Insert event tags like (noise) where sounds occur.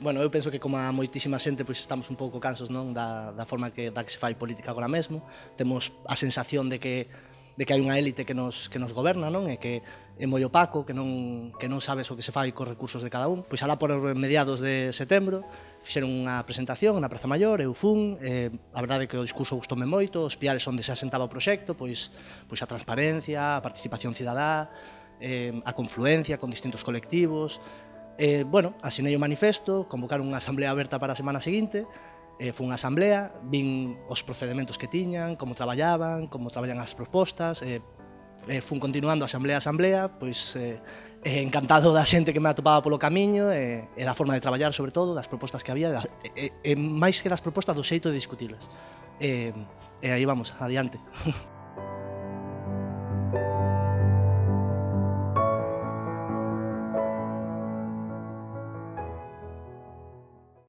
bueno, eu penso que como a moitísima xente pois estamos un pouco cansos non da, da forma que, da que se fai política agora mesmo, temos a sensación de que de que hai unha élite que nos, que nos goberna, non? E que é moi opaco, que non, que non sabes o que se fai cos recursos de cada un. Pois alá por mediados de setembro fixeron unha presentación na Praza Maior, eu fun, eh, a verdade é que o discurso gustoume moito, os piares onde se asentaba o proxecto, pois, pois a transparencia, a participación cidadá, eh, a confluencia con distintos colectivos, Eh, bueno, asinei o manifesto, convocaron unha asamblea aberta para a semana seguinte, eh, foi unha asamblea, vin os procedementos que tiñan, como traballaban, como traballan as propostas, eh, eh, fun continuando asamblea a asamblea, pois eh, eh, encantado da xente que me atopaba polo camiño, eh, e da forma de traballar, sobre todo, das propostas que había, da, e, e, máis que das propostas do xeito de discutirlas. Eh, e aí vamos, adiante. (laughs)